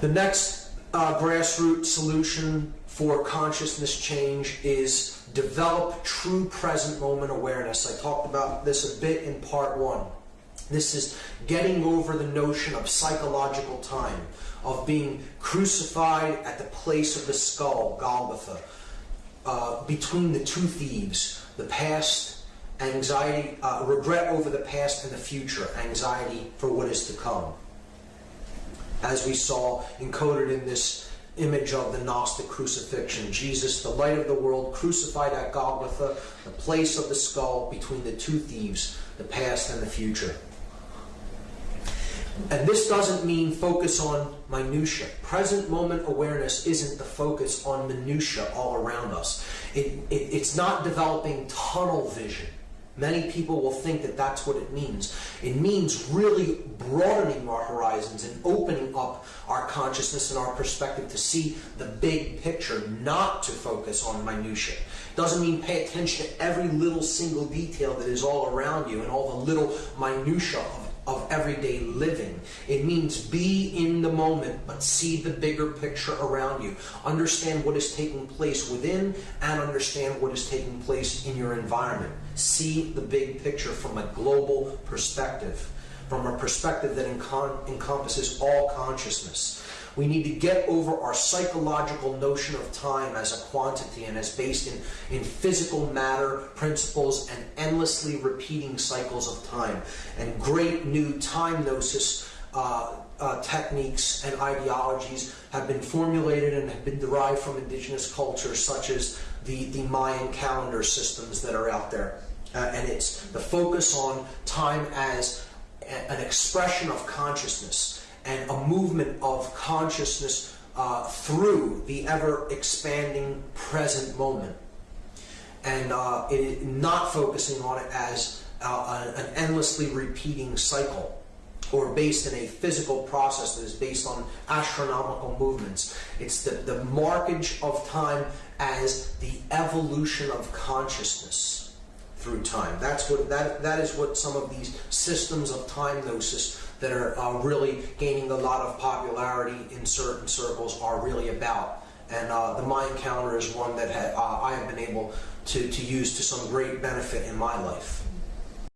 The next uh, grassroots solution for consciousness change is develop true present moment awareness. I talked about this a bit in part one. This is getting over the notion of psychological time, of being crucified at the place of the skull, Golgotha, uh, between the two thieves, the past, anxiety, uh, regret over the past and the future, anxiety for what is to come. As we saw encoded in this image of the Gnostic crucifixion. Jesus, the light of the world, crucified at Golgotha, the place of the skull between the two thieves, the past and the future. And this doesn't mean focus on minutia. Present moment awareness isn't the focus on minutia all around us. It, it, it's not developing tunnel vision. Many people will think that that's what it means. It means really broadening our horizons and opening up our consciousness and our perspective to see the big picture, not to focus on minutia. Doesn't mean pay attention to every little single detail that is all around you and all the little minutia of of everyday living. It means be in the moment, but see the bigger picture around you. Understand what is taking place within and understand what is taking place in your environment. See the big picture from a global perspective, from a perspective that encom encompasses all consciousness. We need to get over our psychological notion of time as a quantity and as based in, in physical matter, principles, and endlessly repeating cycles of time. And great new time gnosis uh, uh, techniques and ideologies have been formulated and have been derived from indigenous cultures, such as the, the Mayan calendar systems that are out there. Uh, and it's the focus on time as an expression of consciousness and a movement of consciousness uh, through the ever expanding present moment. And uh, it, not focusing on it as uh, an endlessly repeating cycle or based in a physical process that is based on astronomical movements. It's the, the markage of time as the evolution of consciousness through time. That's what that that is what some of these systems of time gnosis that are uh, really gaining a lot of popularity in certain circles are really about. And uh, the Mayan counter is one that ha uh, I have been able to, to use to some great benefit in my life.